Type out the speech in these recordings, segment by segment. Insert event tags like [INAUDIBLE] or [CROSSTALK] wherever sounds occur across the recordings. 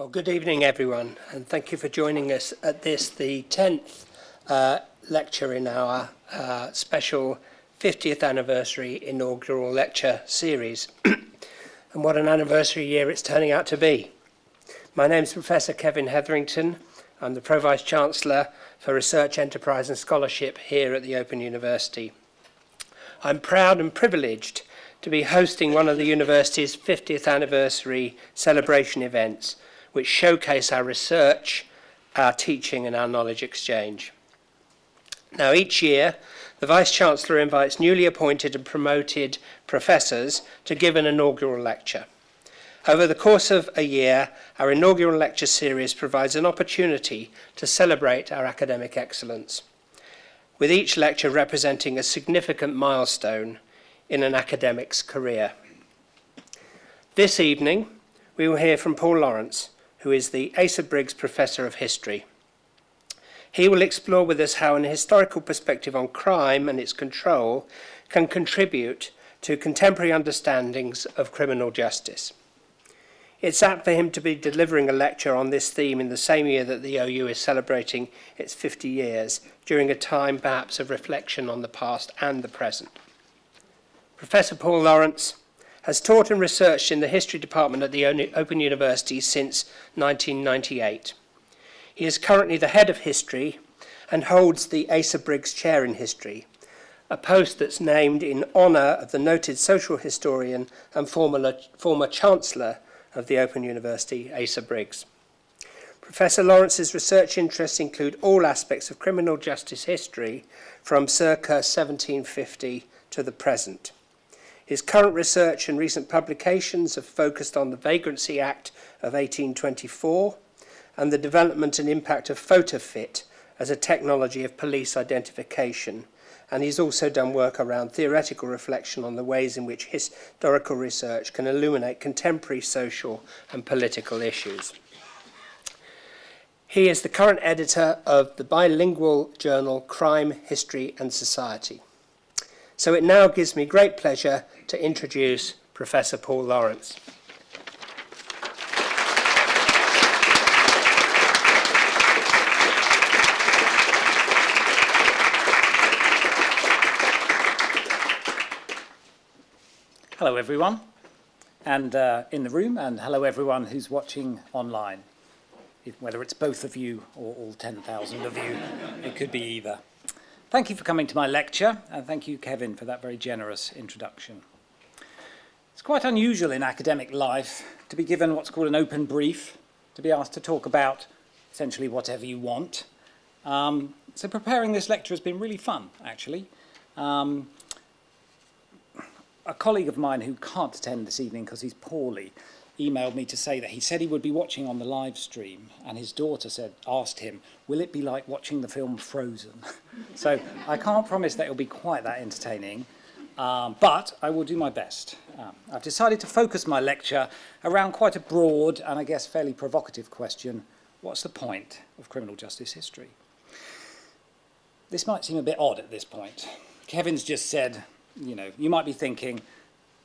Well, good evening, everyone, and thank you for joining us at this, the 10th uh, lecture in our uh, special 50th anniversary inaugural lecture series. [CLEARS THROAT] and what an anniversary year it's turning out to be. My name is Professor Kevin Hetherington. I'm the Pro Vice Chancellor for Research, Enterprise and Scholarship here at the Open University. I'm proud and privileged to be hosting one of the university's 50th anniversary celebration events – which showcase our research, our teaching and our knowledge exchange. Now each year, the Vice-Chancellor invites newly appointed and promoted professors to give an inaugural lecture. Over the course of a year, our inaugural lecture series provides an opportunity to celebrate our academic excellence, with each lecture representing a significant milestone in an academic's career. This evening, we will hear from Paul Lawrence, who is the Asa Briggs Professor of History. He will explore with us how an historical perspective on crime and its control can contribute to contemporary understandings of criminal justice. It's apt for him to be delivering a lecture on this theme in the same year that the OU is celebrating its 50 years, during a time perhaps of reflection on the past and the present. Professor Paul Lawrence, has taught and researched in the History Department at the Open University since 1998. He is currently the head of history and holds the Asa Briggs Chair in History, a post that's named in honour of the noted social historian and former, former Chancellor of the Open University, Asa Briggs. Professor Lawrence's research interests include all aspects of criminal justice history from circa 1750 to the present. His current research and recent publications have focused on the Vagrancy Act of 1824 and the development and impact of PhotoFit as a technology of police identification. And he's also done work around theoretical reflection on the ways in which historical research can illuminate contemporary social and political issues. He is the current editor of the bilingual journal Crime, History and Society. So it now gives me great pleasure to introduce Professor Paul Lawrence. Hello everyone, and uh, in the room, and hello everyone who's watching online. Whether it's both of you or all 10,000 of you, it could be either. Thank you for coming to my lecture, and thank you, Kevin, for that very generous introduction. It's quite unusual in academic life to be given what's called an open brief, to be asked to talk about essentially whatever you want. Um, so preparing this lecture has been really fun, actually. Um, a colleague of mine who can't attend this evening because he's poorly emailed me to say that he said he would be watching on the live stream and his daughter said asked him will it be like watching the film Frozen? [LAUGHS] So I can't promise that it'll be quite that entertaining um, but I will do my best. Um, I've decided to focus my lecture around quite a broad and I guess fairly provocative question. What's the point of criminal justice history? This might seem a bit odd at this point. Kevin's just said you know you might be thinking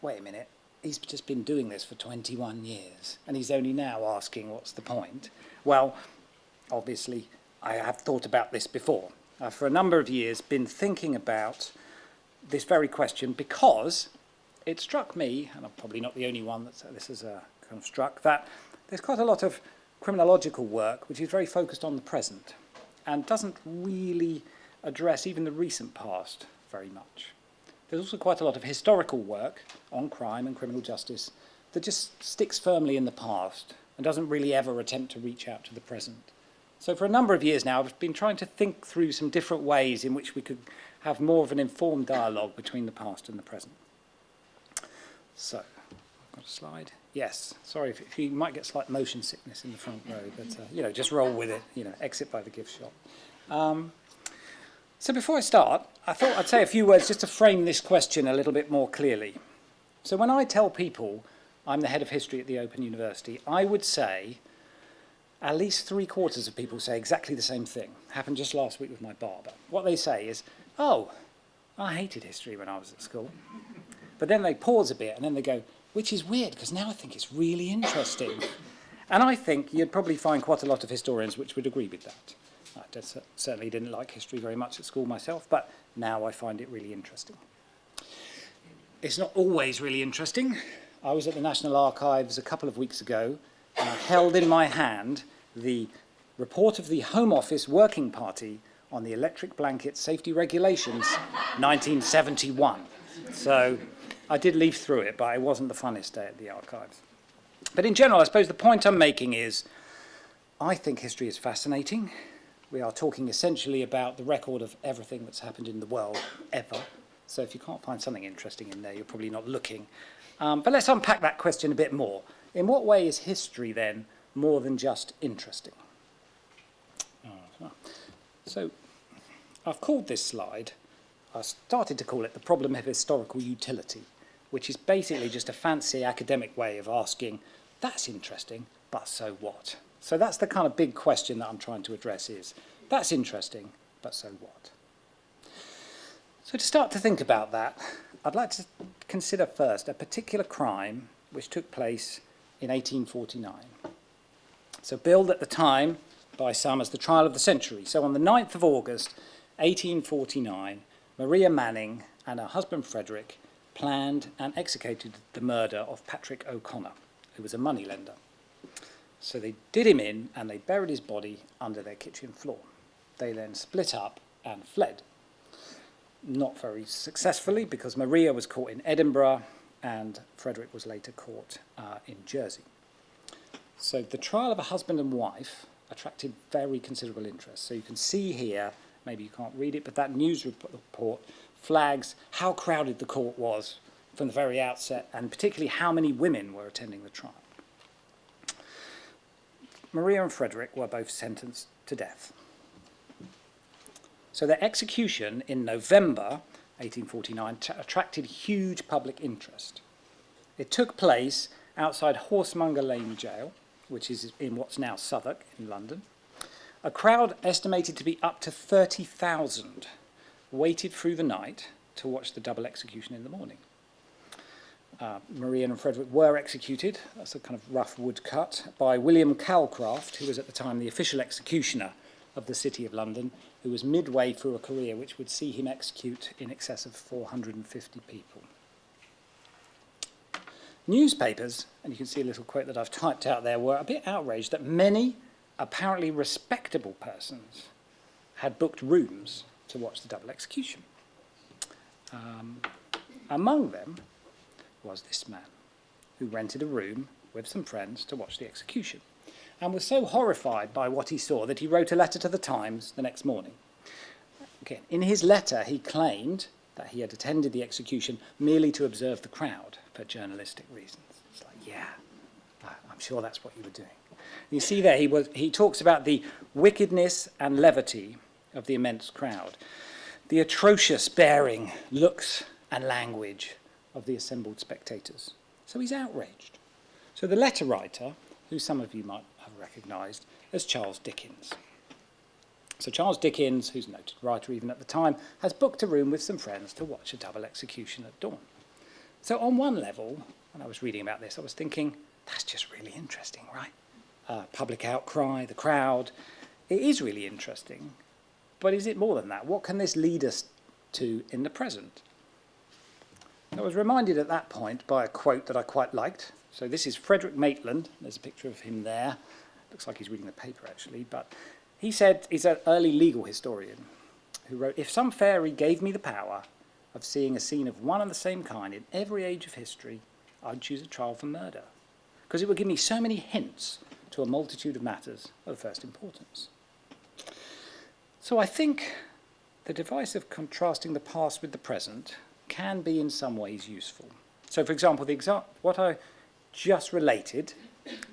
wait a minute he's just been doing this for 21 years and he's only now asking what's the point. Well, obviously, I have thought about this before. I've for a number of years been thinking about this very question because it struck me, and I'm probably not the only one that this has uh, kind of struck, that there's quite a lot of criminological work which is very focused on the present and doesn't really address even the recent past very much. There's also quite a lot of historical work on crime and criminal justice that just sticks firmly in the past and doesn't really ever attempt to reach out to the present. So for a number of years now, I've been trying to think through some different ways in which we could have more of an informed dialogue between the past and the present. So, I've got a slide. Yes, sorry if, if you might get slight motion sickness in the front row, but uh, you know, just roll with it, you know, exit by the gift shop. Um, so before I start, I thought I'd say a few words just to frame this question a little bit more clearly. So when I tell people I'm the head of history at the Open University, I would say at least three quarters of people say exactly the same thing. Happened just last week with my barber. What they say is, oh, I hated history when I was at school. But then they pause a bit and then they go, which is weird because now I think it's really interesting. And I think you'd probably find quite a lot of historians which would agree with that. I certainly didn't like history very much at school myself, but now I find it really interesting. It's not always really interesting. I was at the National Archives a couple of weeks ago and I held in my hand the report of the Home Office Working Party on the Electric Blanket Safety Regulations 1971. So I did leaf through it, but it wasn't the funnest day at the archives. But in general, I suppose the point I'm making is I think history is fascinating. We are talking essentially about the record of everything that's happened in the world ever. So if you can't find something interesting in there, you're probably not looking. Um, but let's unpack that question a bit more. In what way is history then more than just interesting? Uh, so I've called this slide, I started to call it the problem of historical utility, which is basically just a fancy academic way of asking, that's interesting, but so what? So that's the kind of big question that I'm trying to address is, that's interesting, but so what? So to start to think about that, I'd like to consider first a particular crime which took place in 1849. So billed at the time by some as the trial of the century. So on the 9th of August, 1849, Maria Manning and her husband Frederick planned and executed the murder of Patrick O'Connor, who was a moneylender. So they did him in and they buried his body under their kitchen floor. They then split up and fled not very successfully because Maria was caught in Edinburgh and Frederick was later caught uh, in Jersey. So the trial of a husband and wife attracted very considerable interest. So you can see here, maybe you can't read it, but that news report flags how crowded the court was from the very outset and particularly how many women were attending the trial. Maria and Frederick were both sentenced to death. So their execution in November 1849 attracted huge public interest. It took place outside Horsemonger Lane Jail, which is in what's now Southwark in London. A crowd estimated to be up to 30,000 waited through the night to watch the double execution in the morning. Uh, Maria and Frederick were executed, that's a kind of rough woodcut, by William Calcraft, who was at the time the official executioner of the City of London, who was midway through a career which would see him execute in excess of 450 people. Newspapers, and you can see a little quote that I've typed out there, were a bit outraged that many apparently respectable persons had booked rooms to watch the double execution. Um, among them was this man, who rented a room with some friends to watch the execution and was so horrified by what he saw that he wrote a letter to the Times the next morning. Okay. In his letter, he claimed that he had attended the execution merely to observe the crowd for journalistic reasons. It's like, yeah, I'm sure that's what you were doing. You see there, he, was, he talks about the wickedness and levity of the immense crowd, the atrocious bearing, looks, and language of the assembled spectators. So he's outraged. So the letter writer, who some of you might have recognised as Charles Dickens. So Charles Dickens, who's a noted writer even at the time, has booked a room with some friends to watch a double execution at dawn. So on one level, when I was reading about this, I was thinking, that's just really interesting, right? Uh, public outcry, the crowd. It is really interesting, but is it more than that? What can this lead us to in the present? I was reminded at that point by a quote that I quite liked. So this is Frederick Maitland, there's a picture of him there, looks like he's reading the paper actually, but he said he's an early legal historian who wrote, if some fairy gave me the power of seeing a scene of one and the same kind in every age of history, I'd choose a trial for murder, because it would give me so many hints to a multitude of matters of first importance. So I think the device of contrasting the past with the present can be in some ways useful. So for example, the exa what I just related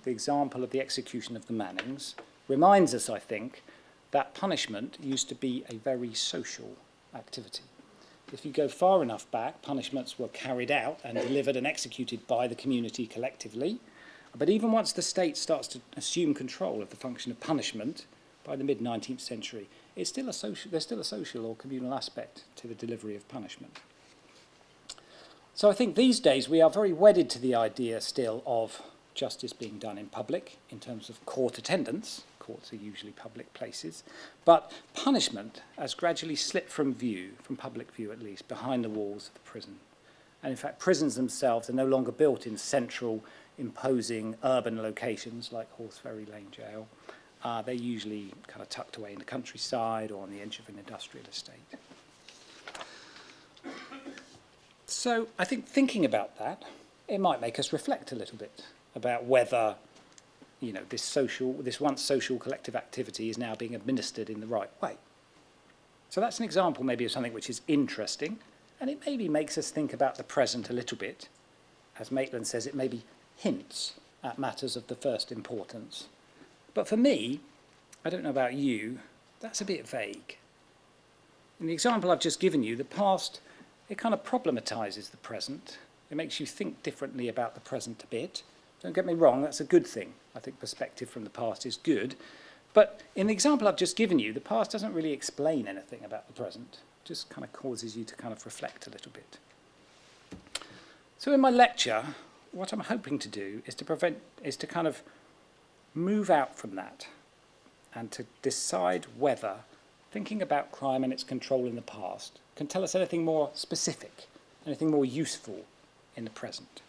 the example of the execution of the Mannings, reminds us, I think, that punishment used to be a very social activity. If you go far enough back, punishments were carried out and delivered and executed by the community collectively. But even once the state starts to assume control of the function of punishment by the mid-19th century, it's still a social, there's still a social or communal aspect to the delivery of punishment. So I think these days we are very wedded to the idea still of justice being done in public in terms of court attendance. Courts are usually public places. But punishment has gradually slipped from view, from public view at least, behind the walls of the prison. And in fact, prisons themselves are no longer built in central, imposing urban locations like Horseferry Lane Jail. Uh, they're usually kind of tucked away in the countryside or on the edge of an industrial estate. So I think thinking about that, it might make us reflect a little bit about whether you know, this social, this once social collective activity is now being administered in the right way. So that's an example maybe of something which is interesting, and it maybe makes us think about the present a little bit. As Maitland says, it maybe hints at matters of the first importance. But for me, I don't know about you, that's a bit vague. In the example I've just given you, the past, it kind of problematizes the present. It makes you think differently about the present a bit. Don't get me wrong, that's a good thing. I think perspective from the past is good. But in the example I've just given you, the past doesn't really explain anything about the present. It just kind of causes you to kind of reflect a little bit. So in my lecture, what I'm hoping to do is to prevent, is to kind of move out from that and to decide whether thinking about crime and its control in the past can tell us anything more specific, anything more useful in the present.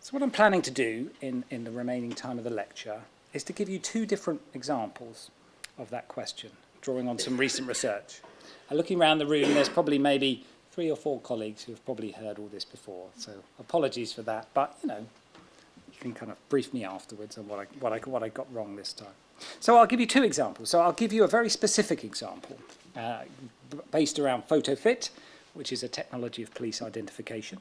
So what I'm planning to do in, in the remaining time of the lecture is to give you two different examples of that question, drawing on some recent research. And looking around the room, there's probably maybe three or four colleagues who have probably heard all this before, so apologies for that, but, you know, you can kind of brief me afterwards on what I, what I, what I got wrong this time. So I'll give you two examples. So I'll give you a very specific example uh, based around PhotoFit, which is a technology of police identification.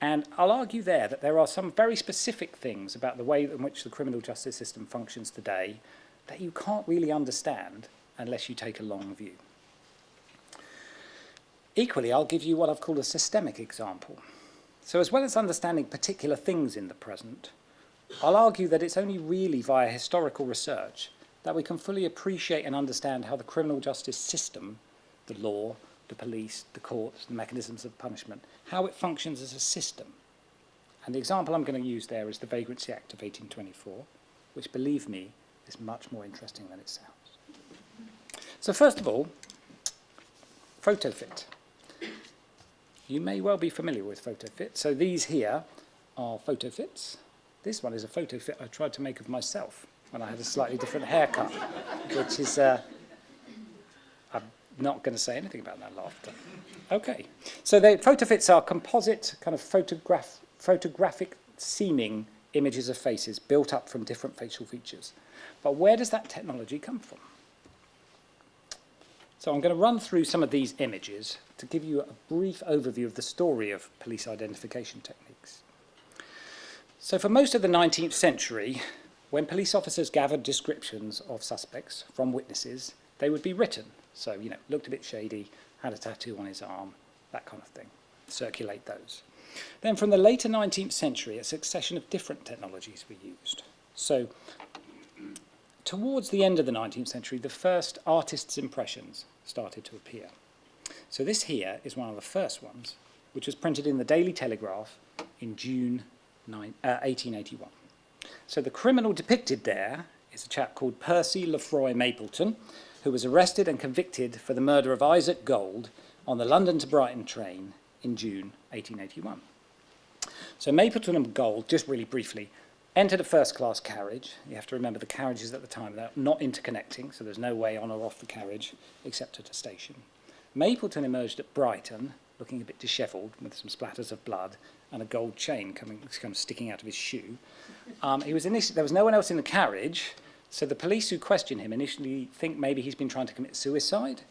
And I'll argue there that there are some very specific things about the way in which the criminal justice system functions today that you can't really understand unless you take a long view. Equally, I'll give you what I've called a systemic example. So as well as understanding particular things in the present, I'll argue that it's only really via historical research that we can fully appreciate and understand how the criminal justice system, the law, the police, the courts, the mechanisms of punishment, how it functions as a system. And the example I'm going to use there is the Vagrancy Act of 1824, which, believe me, is much more interesting than it sounds. So first of all, PhotoFit. You may well be familiar with PhotoFit. So these here are PhotoFits. This one is a PhotoFit I tried to make of myself when I had a slightly different haircut, which is uh, I'm not going to say anything about that laughter. Okay, so the PhotoFits are composite kind of photograph, photographic seeming images of faces built up from different facial features. But where does that technology come from? So I'm going to run through some of these images to give you a brief overview of the story of police identification techniques. So for most of the 19th century, when police officers gathered descriptions of suspects from witnesses, they would be written so, you know, looked a bit shady, had a tattoo on his arm, that kind of thing. Circulate those. Then from the later 19th century, a succession of different technologies were used. So towards the end of the 19th century, the first artist's impressions started to appear. So this here is one of the first ones, which was printed in the Daily Telegraph in June 9, uh, 1881. So the criminal depicted there is a chap called Percy Lefroy Mapleton, who was arrested and convicted for the murder of Isaac Gold on the London to Brighton train in June 1881. So Mapleton and Gold, just really briefly, entered a first-class carriage. You have to remember the carriages at the time, they're not interconnecting, so there's no way on or off the carriage except at a station. Mapleton emerged at Brighton, looking a bit dishevelled with some splatters of blood and a gold chain coming, kind of sticking out of his shoe. Um, he was initially, there was no one else in the carriage, so the police who question him initially think maybe he's been trying to commit suicide,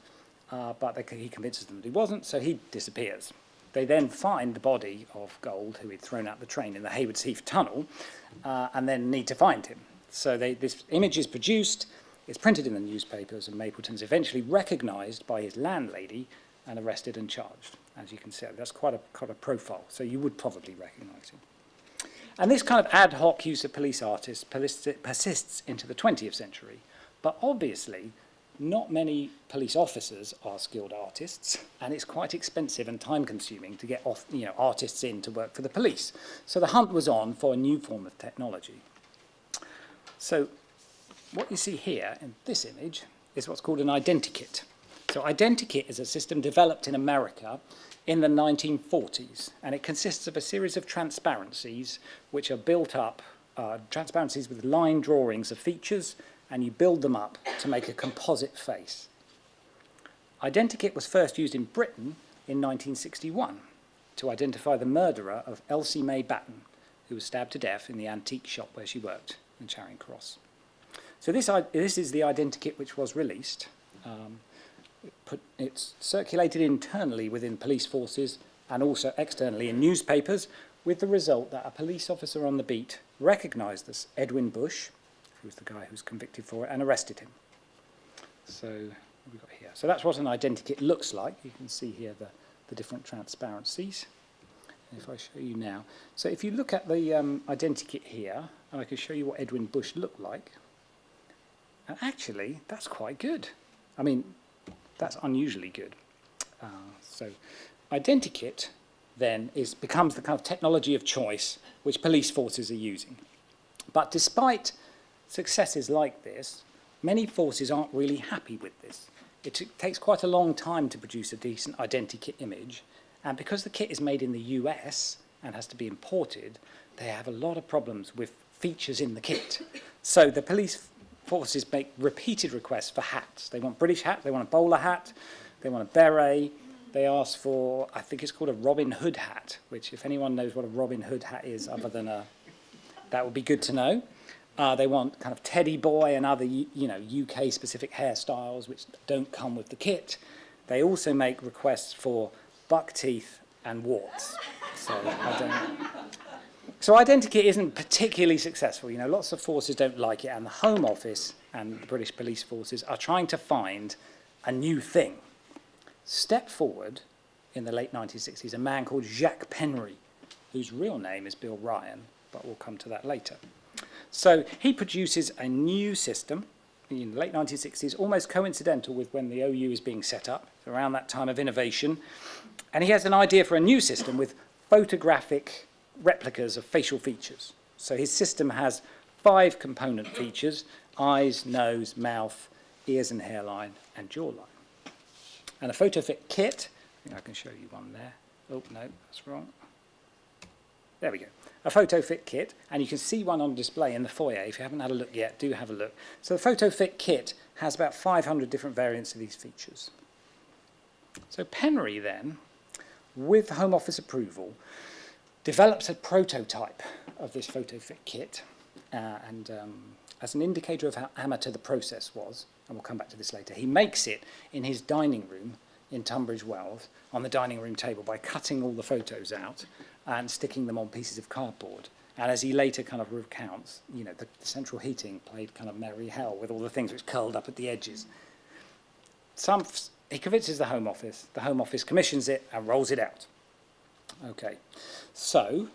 uh, but they, he convinces them that he wasn't, so he disappears. They then find the body of Gold, who he'd thrown out the train in the Haywards Heath tunnel, uh, and then need to find him. So they, this image is produced, it's printed in the newspapers, and Mapleton's eventually recognised by his landlady and arrested and charged. As you can see, that's quite a, quite a profile, so you would probably recognise him. And this kind of ad hoc use of police artists persists into the 20th century. But obviously, not many police officers are skilled artists, and it's quite expensive and time consuming to get off, you know, artists in to work for the police. So the hunt was on for a new form of technology. So what you see here in this image is what's called an identikit. So identikit is a system developed in America in the 1940s, and it consists of a series of transparencies which are built up, uh, transparencies with line drawings of features, and you build them up to make a composite face. Identikit was first used in Britain in 1961 to identify the murderer of Elsie May Batten, who was stabbed to death in the antique shop where she worked in Charing Cross. So this, this is the identikit which was released. Um, put, it's circulated internally within police forces and also externally in newspapers, with the result that a police officer on the beat recognised this Edwin Bush, who's the guy who's convicted for it, and arrested him. So we got here. So that's what an identikit looks like. You can see here the, the different transparencies. If I show you now. So if you look at the um, identikit here, and I can show you what Edwin Bush looked like, and actually, that's quite good. I mean, that's unusually good. Uh, so identikit then is, becomes the kind of technology of choice which police forces are using. But despite successes like this, many forces aren't really happy with this. It takes quite a long time to produce a decent identikit image, and because the kit is made in the US and has to be imported, they have a lot of problems with features in the kit. So the police forces make repeated requests for hats. They want British hat, they want a bowler hat, they want a beret, they ask for, I think it's called a Robin Hood hat, which if anyone knows what a Robin Hood hat is other than a, that would be good to know. Uh, they want kind of teddy boy and other, you know, UK specific hairstyles which don't come with the kit. They also make requests for buck teeth and warts. So I don't, so Identikit isn't particularly successful. You know, lots of forces don't like it, and the Home Office and the British police forces are trying to find a new thing. Step forward in the late 1960s a man called Jacques Penry, whose real name is Bill Ryan, but we'll come to that later. So he produces a new system in the late 1960s, almost coincidental with when the OU is being set up, around that time of innovation. And he has an idea for a new system with photographic replicas of facial features. So his system has five component [CLEARS THROAT] features, eyes, nose, mouth, ears and hairline, and jawline. And a PhotoFit kit, I think I can show you one there. Oh, no, that's wrong. There we go. A PhotoFit kit, and you can see one on display in the foyer. If you haven't had a look yet, do have a look. So the PhotoFit kit has about 500 different variants of these features. So Penry then, with Home Office approval, develops a prototype of this PhotoFit kit uh, and um, as an indicator of how amateur the process was, and we'll come back to this later, he makes it in his dining room in Tunbridge Wells on the dining room table by cutting all the photos out and sticking them on pieces of cardboard. And as he later kind of recounts, you know, the, the central heating played kind of merry hell with all the things which curled up at the edges. Some, he convinces the Home Office, the Home Office commissions it and rolls it out. Okay, so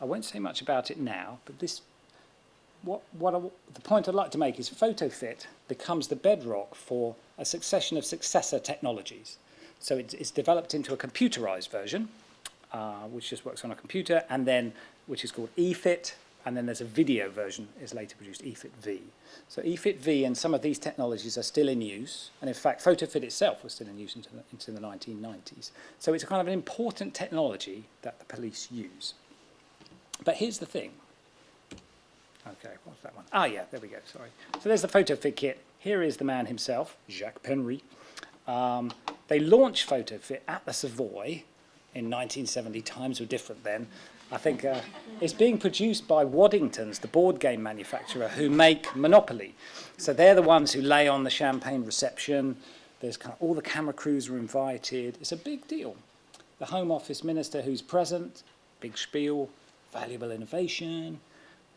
I won't say much about it now, but this, what, what I, the point I'd like to make is PhotoFit becomes the bedrock for a succession of successor technologies. So it's, it's developed into a computerized version, uh, which just works on a computer, and then which is called eFit, and then there's a video version is later produced, eFit V. So eFit V and some of these technologies are still in use, and in fact PhotoFit itself was still in use into the, into the 1990s. So it's kind of an important technology that the police use. But here's the thing. Okay, what's that one? Ah, yeah, there we go, sorry. So there's the PhotoFit kit. Here is the man himself, Jacques Penry. Um, they launched PhotoFit at the Savoy in 1970. Times were different then. I think uh, it's being produced by Waddingtons, the board game manufacturer, who make Monopoly. So they're the ones who lay on the champagne reception. There's kind of, all the camera crews are invited. It's a big deal. The Home Office minister who's present, big spiel, valuable innovation.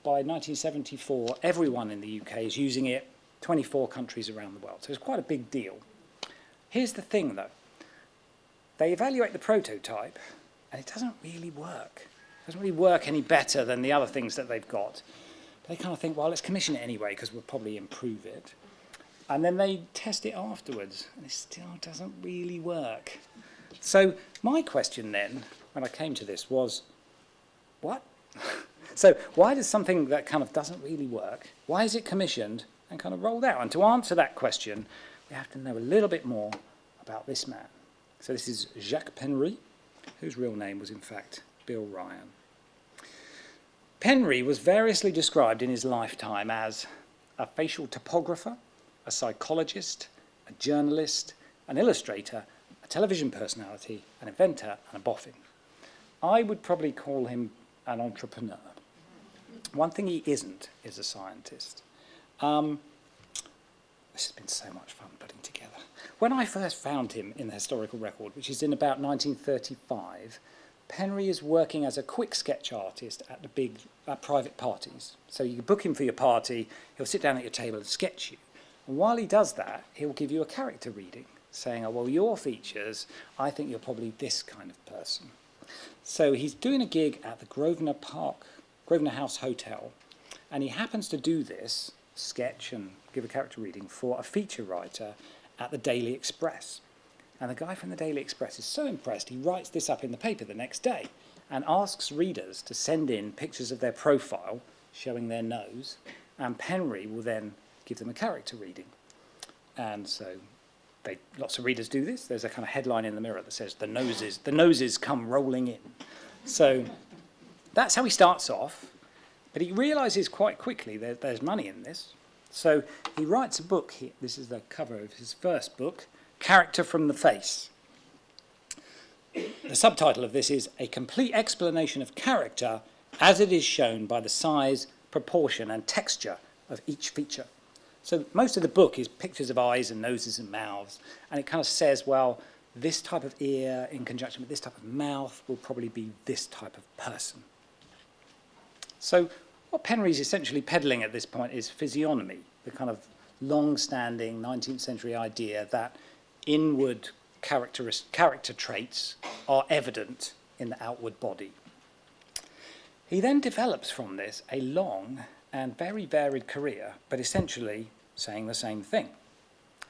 By 1974, everyone in the UK is using it, 24 countries around the world. So it's quite a big deal. Here's the thing, though. They evaluate the prototype, and it doesn't really work doesn't really work any better than the other things that they've got. They kind of think, well, let's commission it anyway because we'll probably improve it. And then they test it afterwards and it still doesn't really work. So my question then, when I came to this, was, what? [LAUGHS] so why does something that kind of doesn't really work, why is it commissioned and kind of rolled out? And to answer that question, we have to know a little bit more about this man. So this is Jacques Penry, whose real name was in fact Bill Ryan. Penry was variously described in his lifetime as a facial topographer, a psychologist, a journalist, an illustrator, a television personality, an inventor, and a boffin. I would probably call him an entrepreneur. One thing he isn't is a scientist. Um, this has been so much fun putting together. When I first found him in the historical record, which is in about 1935, Penry is working as a quick sketch artist at the big at private parties. So you book him for your party, he'll sit down at your table and sketch you. And while he does that, he'll give you a character reading, saying, oh, well, your features, I think you're probably this kind of person. So he's doing a gig at the Grosvenor Park, Grosvenor House Hotel, and he happens to do this, sketch and give a character reading, for a feature writer at the Daily Express. And the guy from the Daily Express is so impressed, he writes this up in the paper the next day and asks readers to send in pictures of their profile showing their nose, and Penry will then give them a character reading. And so they, lots of readers do this. There's a kind of headline in the mirror that says, the noses, the noses come rolling in. So that's how he starts off, but he realizes quite quickly that there's money in this. So he writes a book here. This is the cover of his first book, Character from the Face. The subtitle of this is A Complete Explanation of Character as it is shown by the size, proportion and texture of each feature. So most of the book is pictures of eyes and noses and mouths, and it kind of says, well, this type of ear in conjunction with this type of mouth will probably be this type of person. So what Penry's essentially peddling at this point is physiognomy, the kind of long-standing 19th century idea that inward character, traits are evident in the outward body. He then develops from this a long and very varied career, but essentially saying the same thing.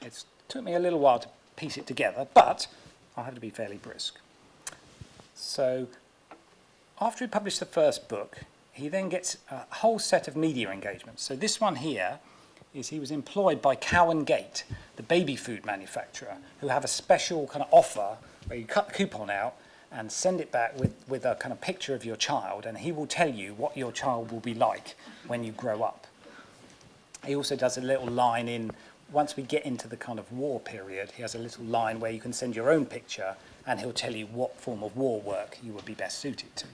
It took me a little while to piece it together, but I had to be fairly brisk. So after he published the first book, he then gets a whole set of media engagements. So this one here is he was employed by Cow and Gate, the baby food manufacturer, who have a special kind of offer where you cut the coupon out and send it back with, with a kind of picture of your child, and he will tell you what your child will be like when you grow up. He also does a little line in, once we get into the kind of war period, he has a little line where you can send your own picture, and he'll tell you what form of war work you would be best suited to.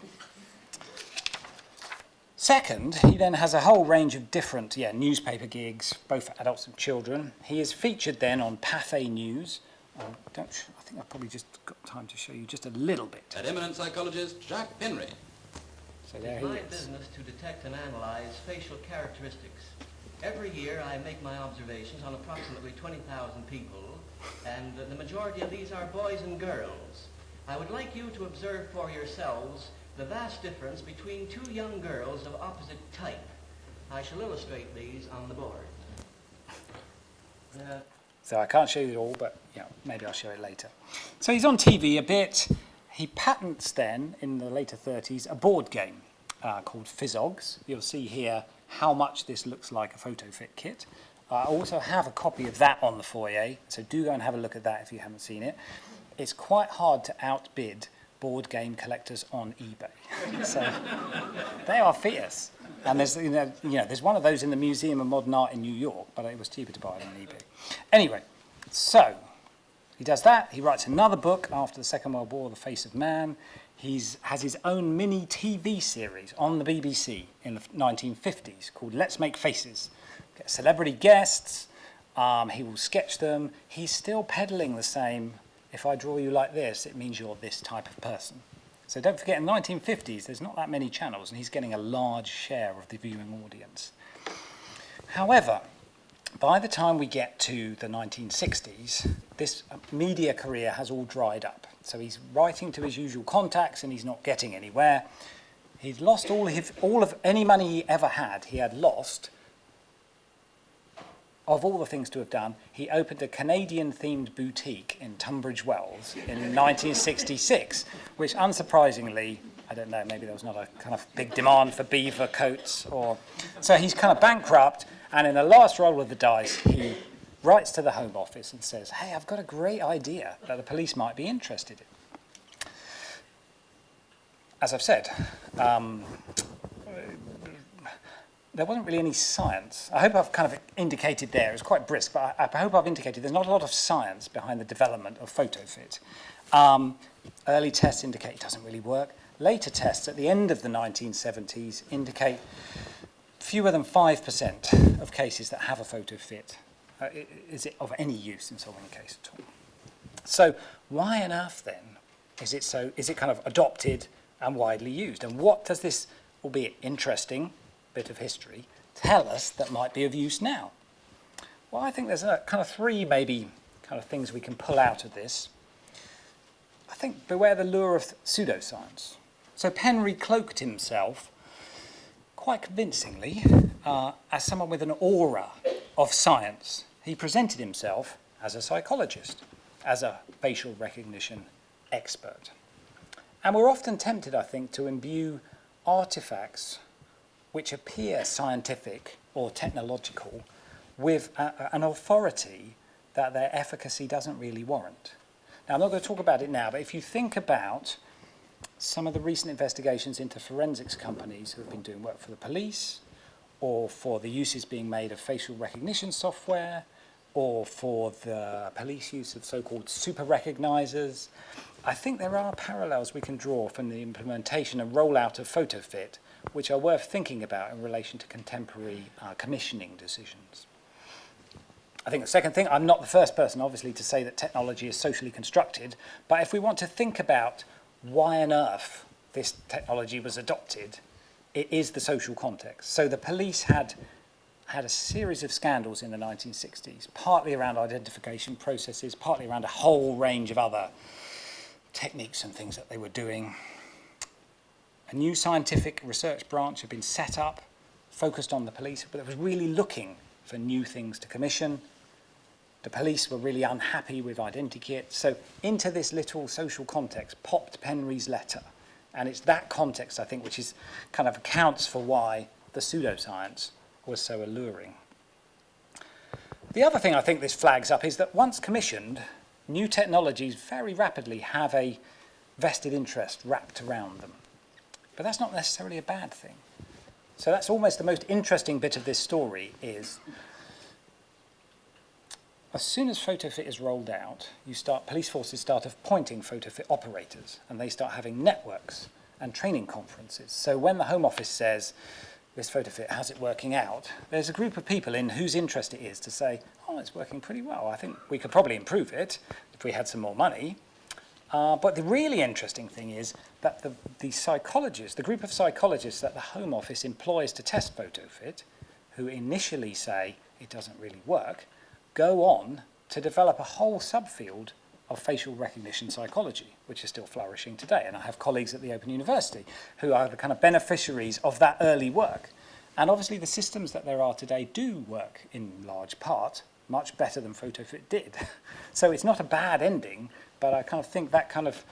Second, he then has a whole range of different yeah, newspaper gigs, both for adults and children. He is featured then on Pathé News. I, don't, I think I've probably just got time to show you just a little bit. At eminent psychologist Jacques Penry. So there It's he my is. business to detect and analyze facial characteristics. Every year I make my observations on approximately 20,000 people, and the majority of these are boys and girls. I would like you to observe for yourselves the vast difference between two young girls of opposite type. I shall illustrate these on the board. Uh, So I can't show you it all, but maybe I'll show it later. So he's on TV a bit. He patents then, in the later 30s, a board game uh, called Fizzogs. You'll see here how much this looks like a photo fit kit. Uh, I also have a copy of that on the foyer, so do go and have a look at that if you haven't seen it. It's quite hard to outbid board game collectors on eBay. [LAUGHS] so they are fierce. And there's, you know, you know, there's one of those in the Museum of Modern Art in New York, but it was cheaper to buy it on eBay. Anyway, so he does that. He writes another book after the Second World War, The Face of Man. He has his own mini TV series on the BBC in the 1950s called Let's Make Faces. Get celebrity guests. Um, he will sketch them. He's still peddling the same, if I draw you like this, it means you're this type of person. So don't forget, in the 1950s, there's not that many channels, and he's getting a large share of the viewing audience. However, by the time we get to the 1960s, this uh, media career has all dried up. So he's writing to his usual contacts and he's not getting anywhere. He'd lost all, his, all of any money he ever had, he had lost. Of all the things to have done, he opened a Canadian themed boutique in Tunbridge Wells in 1966, which unsurprisingly, I don't know, maybe there was not a kind of big demand for beaver coats or. So he's kind of bankrupt, and in the last roll of the dice, he writes to the Home Office and says, Hey, I've got a great idea that the police might be interested in as I've said, um, there wasn't really any science. I hope I've kind of indicated there, it was quite brisk, but I, I hope I've indicated there's not a lot of science behind the development of PhotoFit. Um, early tests indicate it doesn't really work. Later tests at the end of the 1970s indicate fewer than 5% of cases that have a PhotoFit uh, is it of any use in solving a case at all. So why on earth then is it so, is it kind of adopted and widely used. And what does this, albeit interesting bit of history, tell us that might be of use now? Well, I think there's a kind of three maybe kind of things we can pull out of this. I think beware the lure of pseudoscience. So Penry cloaked himself quite convincingly uh, as someone with an aura of science. He presented himself as a psychologist, as a facial recognition expert. And we're often tempted, I think, to imbue artifacts which appear scientific or technological with a, an authority that their efficacy doesn't really warrant. Now, I'm not going to talk about it now, but if you think about some of the recent investigations into forensics companies who have been doing work for the police, or for the uses being made of facial recognition software, or for the police use of so-called super recognizers, I think there are parallels we can draw from the implementation and rollout of PhotoFit, which are worth thinking about in relation to contemporary uh, commissioning decisions. I think the second thing, I'm not the first person, obviously, to say that technology is socially constructed, but if we want to think about why on earth this technology was adopted, it is the social context. So the police had had a series of scandals in the 1960s, partly around identification processes, partly around a whole range of other techniques and things that they were doing. A new scientific research branch had been set up, focused on the police, but it was really looking for new things to commission. The police were really unhappy with identikit. So into this little social context popped Penry's letter. And it's that context, I think, which is kind of accounts for why the pseudoscience was so alluring. The other thing I think this flags up is that once commissioned, new technologies very rapidly have a vested interest wrapped around them. But that's not necessarily a bad thing. So that's almost the most interesting bit of this story is as soon as PhotoFit is rolled out, you start, police forces start appointing PhotoFit operators and they start having networks and training conferences. So when the Home Office says, this PhotoFit, how's it working out? There's a group of people in whose interest it is to say, oh, it's working pretty well. I think we could probably improve it if we had some more money. Uh, but the really interesting thing is that the, the psychologists, the group of psychologists that the Home Office employs to test PhotoFit, who initially say it doesn't really work, go on to develop a whole subfield of facial recognition psychology, which is still flourishing today. And I have colleagues at the Open University who are the kind of beneficiaries of that early work. And obviously the systems that there are today do work in large part much better than PhotoFit did. [LAUGHS] so it's not a bad ending but I kind of think that kind of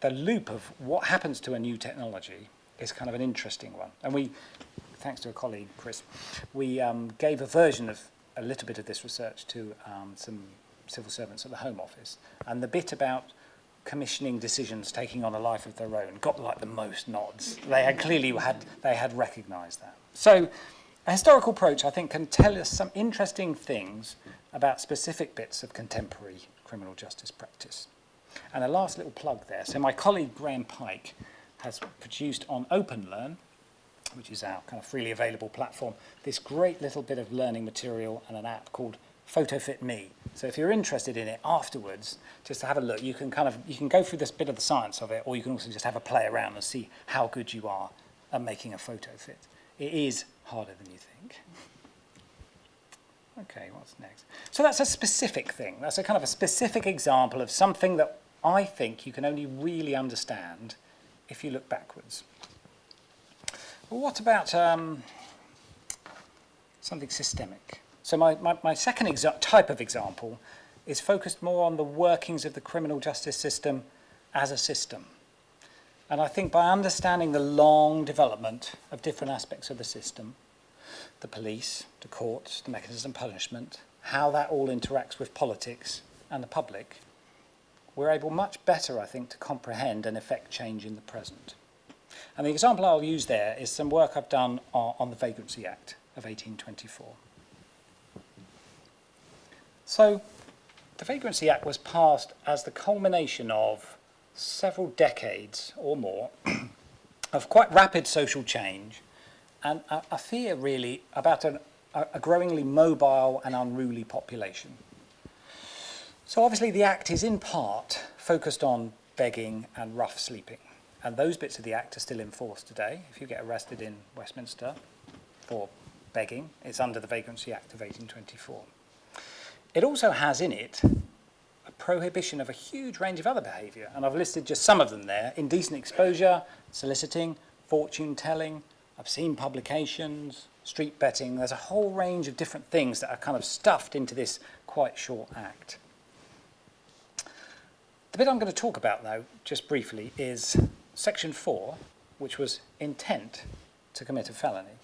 the loop of what happens to a new technology is kind of an interesting one. And we, thanks to a colleague, Chris, we um, gave a version of a little bit of this research to um, some civil servants at the Home Office. And the bit about commissioning decisions taking on a life of their own got like the most nods. They had clearly had, they had recognised that. So a historical approach, I think, can tell us some interesting things about specific bits of contemporary criminal justice practice. And a last little plug there. So my colleague Graham Pike has produced on OpenLearn, which is our kind of freely available platform, this great little bit of learning material and an app called PhotoFit Me. So if you're interested in it afterwards, just to have a look, you can kind of you can go through this bit of the science of it, or you can also just have a play around and see how good you are at making a photo fit. It is harder than you think. Okay, what's next? So that's a specific thing. That's a kind of a specific example of something that I think you can only really understand if you look backwards. Well, what about um, something systemic? So my, my, my second type of example is focused more on the workings of the criminal justice system as a system. And I think by understanding the long development of different aspects of the system, the police, the courts, the mechanism of punishment, how that all interacts with politics and the public, we're able much better, I think, to comprehend and effect change in the present. And the example I'll use there is some work I've done on, the Vagrancy Act of 1824. So, the Vagrancy Act was passed as the culmination of several decades or more [CLEARS THROAT] of quite rapid social change and a, a fear really about an, a, a growingly mobile and unruly population. So obviously the Act is in part focused on begging and rough sleeping. And those bits of the Act are still in force today. If you get arrested in Westminster for begging, it's under the Vagrancy Act of 1824. It also has in it a prohibition of a huge range of other behaviour, and I've listed just some of them there. Indecent exposure, soliciting, fortune telling, obscene publications, street betting. There's a whole range of different things that are kind of stuffed into this quite short act. The bit I'm going to talk about, though, just briefly, is section 4, which was intent to commit a felony.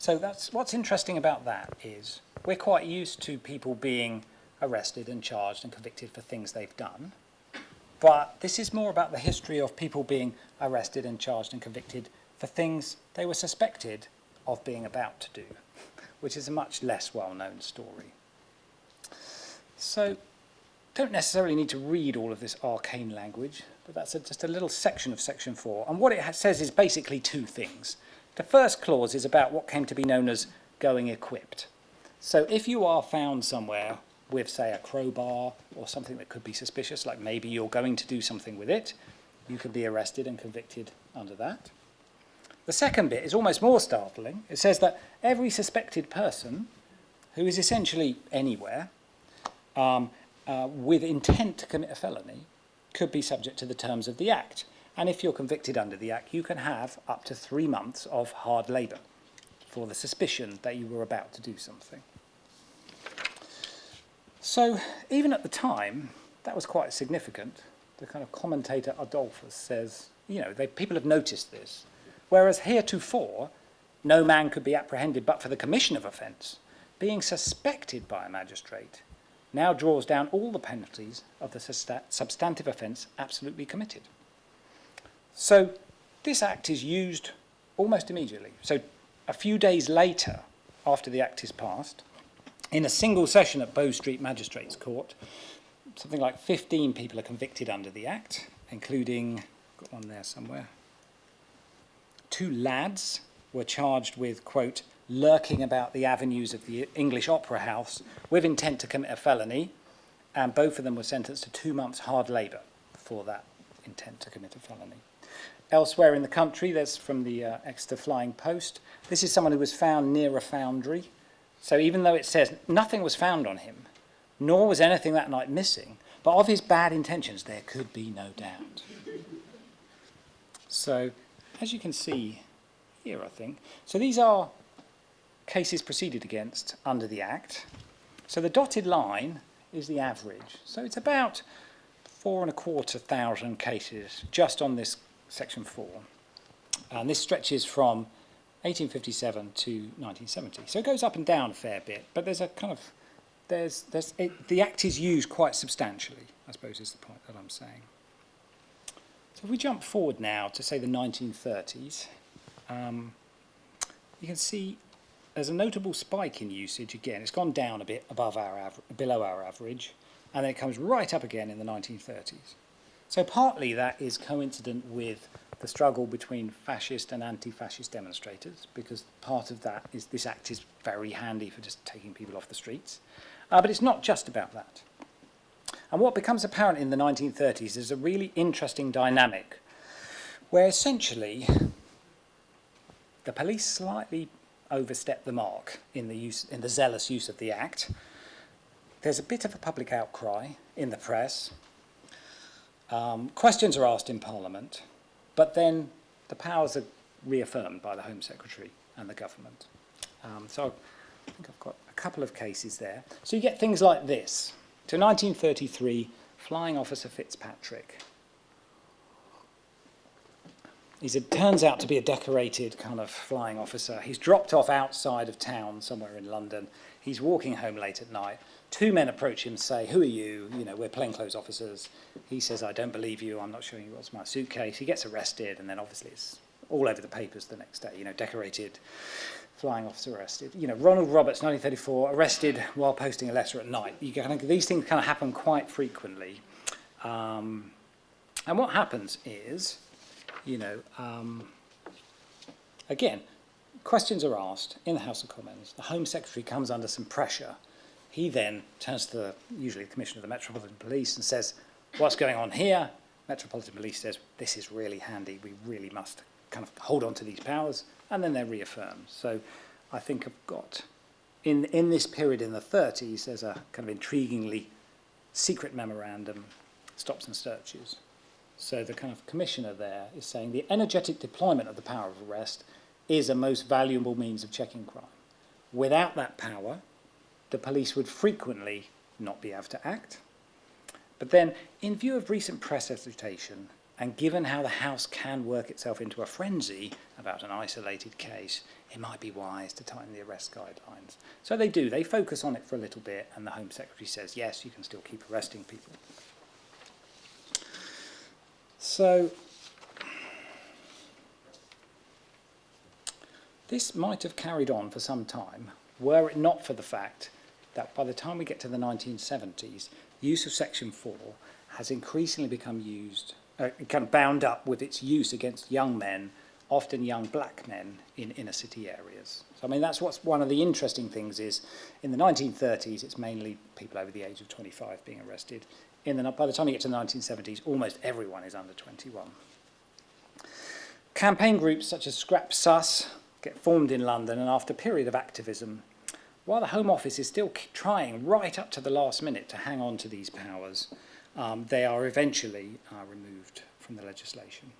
So that's what's interesting about that is we're quite used to people being arrested and charged and convicted for things they've done. But this is more about the history of people being arrested and charged and convicted for things they were suspected of being about to do, which is a much less well-known story. So, don't necessarily need to read all of this arcane language, but that's a, just a little section of section 4. And what it says is basically two things. The first clause is about what came to be known as going equipped. So if you are found somewhere with, say, a crowbar or something that could be suspicious, like maybe you're going to do something with it, you could be arrested and convicted under that. The second bit is almost more startling. It says that every suspected person who is essentially anywhere um, uh, with intent to commit a felony could be subject to the terms of the Act. And if you're convicted under the Act, you can have up to three months of hard labour for the suspicion that you were about to do something. So even at the time, that was quite significant. The kind of commentator Adolphus says, you know, they, people have noticed this. Whereas heretofore, no man could be apprehended but for the commission of offence, being suspected by a magistrate now draws down all the penalties of the substantive offence absolutely committed. So this act is used almost immediately. So a few days later, after the act is passed, in a single session at Bow Street Magistrates Court, something like 15 people are convicted under the act, including, got one there somewhere, two lads were charged with, quote, lurking about the avenues of the English Opera House with intent to commit a felony, and both of them were sentenced to two months hard labour for that intent to commit a felony. Elsewhere in the country, there's from the uh, Exeter Flying Post. This is someone who was found near a foundry. So even though it says nothing was found on him, nor was anything that night missing, but of his bad intentions there could be no doubt. So, as you can see here, I think, so these are cases proceeded against under the Act. So the dotted line is the average. So it's about four and a quarter thousand cases just on this section four. And this stretches from 1857 to 1970. So it goes up and down a fair bit, but there's a kind of, there's, there's, it, the Act is used quite substantially, I suppose is the point that I'm saying. So if we jump forward now to say the 1930s, um, you can see there's a notable spike in usage again. It's gone down a bit above our below our average, and then it comes right up again in the 1930s. So partly that is coincident with the struggle between fascist and anti-fascist demonstrators, because part of that is this act is very handy for just taking people off the streets. Uh, but it's not just about that. And what becomes apparent in the 1930s is a really interesting dynamic, where essentially the police slightly overstep the mark in the, use, in the zealous use of the Act. There's a bit of a public outcry in the press. Um, questions are asked in Parliament, but then the powers are reaffirmed by the Home Secretary and the government. Um, so I think I've got a couple of cases there. So you get things like this. To 1933, Flying Officer Fitzpatrick. He's turns out to be a decorated kind of flying officer. He's dropped off outside of town somewhere in London. He's walking home late at night. Two men approach him and say, who are you? You know, we're plainclothes officers. He says, I don't believe you. I'm not showing you what's my suitcase. He gets arrested and then obviously it's all over the papers the next day, you know, decorated flying officer arrested. You know, Ronald Roberts, 1934, arrested while posting a letter at night. You kind of, these things kind of happen quite frequently. Um, and what happens is, you know, um, again, questions are asked in the House of Commons. The Home Secretary comes under some pressure. He then turns to the, usually the Commissioner of the Metropolitan Police and says, what's going on here? Metropolitan Police says, this is really handy. We really must kind of hold on to these powers. And then they're reaffirmed. So I think I've got, in, in this period in the 30s, there's a kind of intriguingly secret memorandum, stops and searches. So the kind of commissioner there is saying the energetic deployment of the power of arrest is a most valuable means of checking crime. Without that power, the police would frequently not be able to act. But then, in view of recent press agitation, and given how the House can work itself into a frenzy about an isolated case, it might be wise to tighten the arrest guidelines. So they do, they focus on it for a little bit, and the Home Secretary says, yes, you can still keep arresting people. So this might have carried on for some time were it not for the fact that by the time we get to the 1970s, use of Section 4 has increasingly become used, uh, kind of bound up with its use against young men, often young black men in inner city areas. So I mean, that's what's one of the interesting things is in the 1930s, it's mainly people over the age of 25 being arrested in the, by the time you get to the 1970s, almost everyone is under 21. Campaign groups such as Scrap Sus get formed in London, and after a period of activism, while the Home Office is still trying right up to the last minute to hang on to these powers, um, they are eventually uh, removed from the legislation.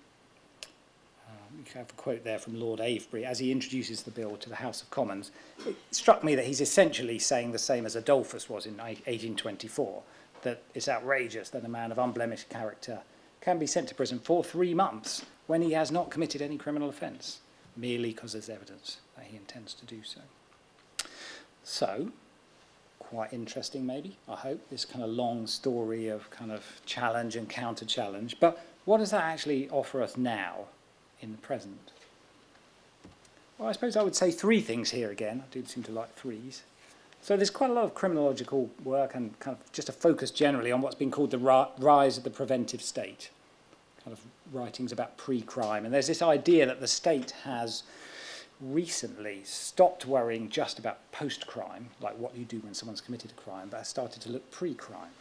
Um, you have a quote there from Lord Avebury as he introduces the bill to the House of Commons. It struck me that he's essentially saying the same as Adolphus was in 1824, that it's outrageous that a man of unblemished character can be sent to prison for three months when he has not committed any criminal offence, merely because there's evidence that he intends to do so. So, quite interesting maybe, I hope, this kind of long story of kind of challenge and counter-challenge. But what does that actually offer us now in the present? Well, I suppose I would say three things here again. I do seem to like threes. So there's quite a lot of criminological work and kind of just a focus generally on what's been called the rise of the preventive state, kind of writings about pre-crime. And there's this idea that the state has recently stopped worrying just about post-crime, like what you do when someone's committed a crime, but has started to look pre-crime.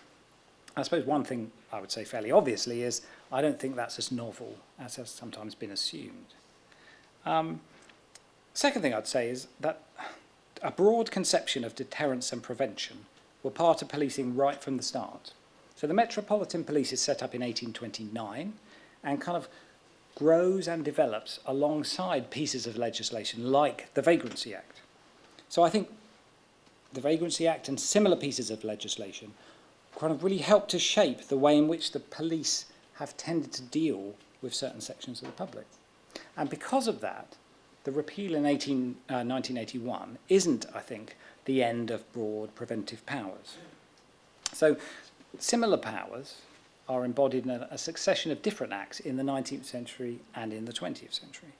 I suppose one thing I would say fairly obviously is I don't think that's as novel as has sometimes been assumed. Um, second thing I'd say is that a broad conception of deterrence and prevention were part of policing right from the start. So the Metropolitan Police is set up in 1829 and kind of grows and develops alongside pieces of legislation like the Vagrancy Act. So I think the Vagrancy Act and similar pieces of legislation kind of really help to shape the way in which the police have tended to deal with certain sections of the public. And because of that, the repeal in 18, uh, 1981 isn't, I think, the end of broad preventive powers. So similar powers are embodied in a, a succession of different acts in the 19th century and in the 20th century.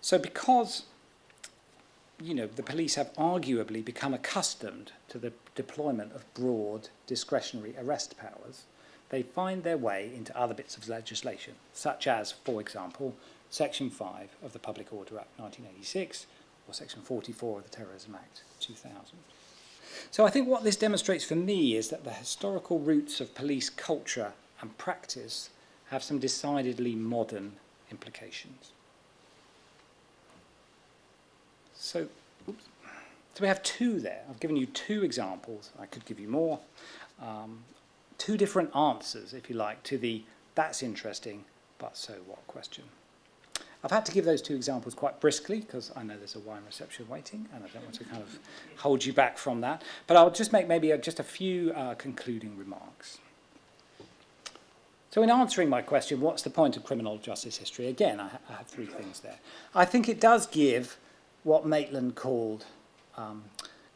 So because you know, the police have arguably become accustomed to the deployment of broad discretionary arrest powers, they find their way into other bits of legislation, such as, for example, Section 5 of the Public Order Act 1986 or Section 44 of the Terrorism Act 2000. So I think what this demonstrates for me is that the historical roots of police culture and practice have some decidedly modern implications. So, oops. so we have two there. I've given you two examples. I could give you more. Um, two different answers, if you like, to the that's interesting, but so what question. I've had to give those two examples quite briskly because I know there's a wine reception waiting and I don't want to kind of hold you back from that. But I'll just make maybe a, just a few uh, concluding remarks. So in answering my question, what's the point of criminal justice history? Again, I, ha I have three things there. I think it does give what Maitland called um,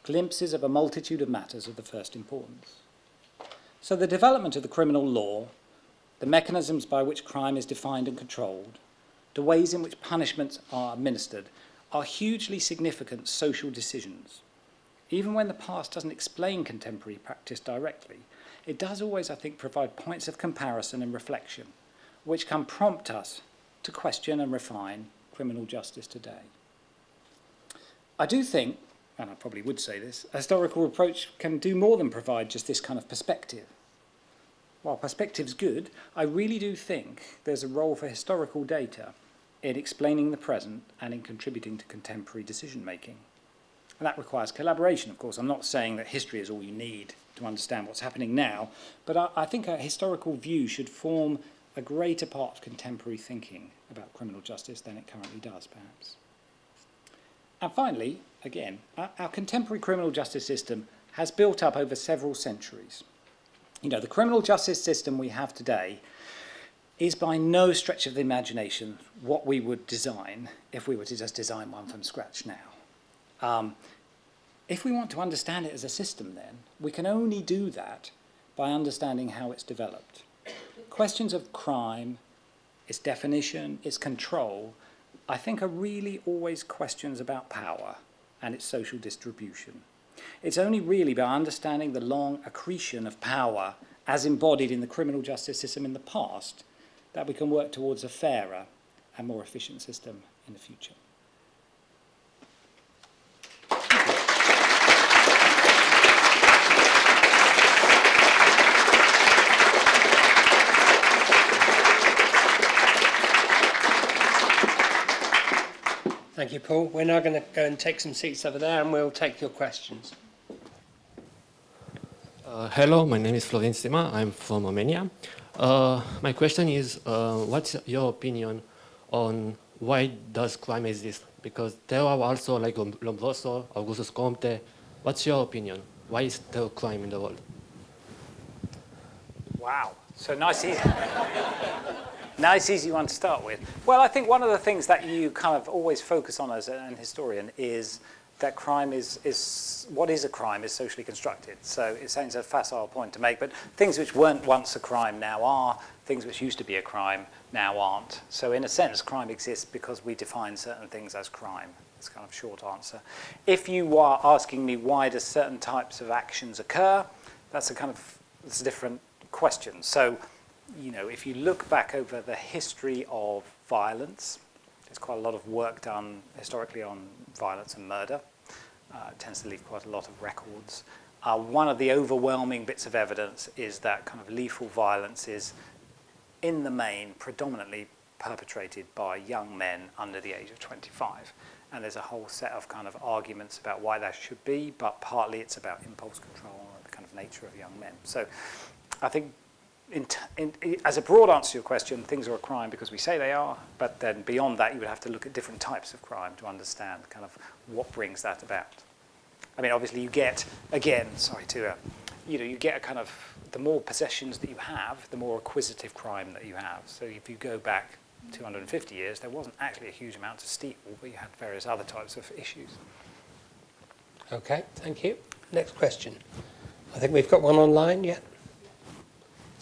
glimpses of a multitude of matters of the first importance. So the development of the criminal law, the mechanisms by which crime is defined and controlled, the ways in which punishments are administered, are hugely significant social decisions. Even when the past doesn't explain contemporary practice directly, it does always, I think, provide points of comparison and reflection, which can prompt us to question and refine criminal justice today. I do think, and I probably would say this, a historical approach can do more than provide just this kind of perspective. While perspective's good, I really do think there's a role for historical data in explaining the present and in contributing to contemporary decision making. And that requires collaboration, of course. I'm not saying that history is all you need to understand what's happening now, but I, I think a historical view should form a greater part of contemporary thinking about criminal justice than it currently does, perhaps. And finally, again, our, our contemporary criminal justice system has built up over several centuries. You know, the criminal justice system we have today is by no stretch of the imagination what we would design if we were to just design one from scratch now. Um, if we want to understand it as a system then, we can only do that by understanding how it's developed. Questions of crime, its definition, its control, I think are really always questions about power and its social distribution. It's only really by understanding the long accretion of power as embodied in the criminal justice system in the past that we can work towards a fairer and more efficient system in the future. Thank you, Paul. We're now going to go and take some seats over there and we'll take your questions. Uh, hello, my name is Florin Sima. I'm from Romania. Uh, my question is, uh, what's your opinion on why does crime exist? Because there are also like Lombroso, Augustus Comte. What's your opinion? Why is there crime in the world? Wow. So nice, easy. [LAUGHS] nice, easy one to start with. Well, I think one of the things that you kind of always focus on as an historian is that crime is, is what is a crime is socially constructed. So it sounds a facile point to make, but things which weren't once a crime now are, things which used to be a crime now aren't. So in a sense, crime exists because we define certain things as crime. It's kind of short answer. If you are asking me why do certain types of actions occur, that's a kind of it's a different question. So, you know, if you look back over the history of violence, there's quite a lot of work done historically on violence and murder uh, tends to leave quite a lot of records. Uh, one of the overwhelming bits of evidence is that kind of lethal violence is, in the main, predominantly perpetrated by young men under the age of 25. And there's a whole set of kind of arguments about why that should be, but partly it's about impulse control and the kind of nature of young men. So I think in, in, as a broad answer to your question, things are a crime because we say they are, but then beyond that, you would have to look at different types of crime to understand kind of what brings that about. I mean, obviously you get, again, sorry to, uh, you know, you get a kind of, the more possessions that you have, the more acquisitive crime that you have. So if you go back 250 years, there wasn't actually a huge amount to steal, but you had various other types of issues. Okay, thank you. Next question. I think we've got one online yet.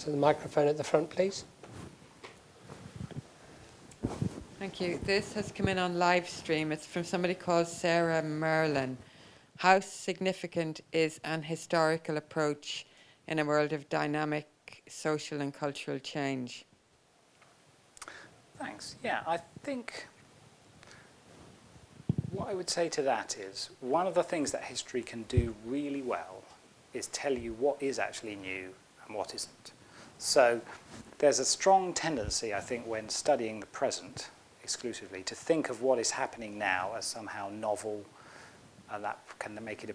So the microphone at the front, please. Thank you. This has come in on live stream. It's from somebody called Sarah Merlin. How significant is an historical approach in a world of dynamic social and cultural change? Thanks. Yeah, I think what I would say to that is one of the things that history can do really well is tell you what is actually new and what isn't. So there's a strong tendency, I think, when studying the present exclusively to think of what is happening now as somehow novel and that can make it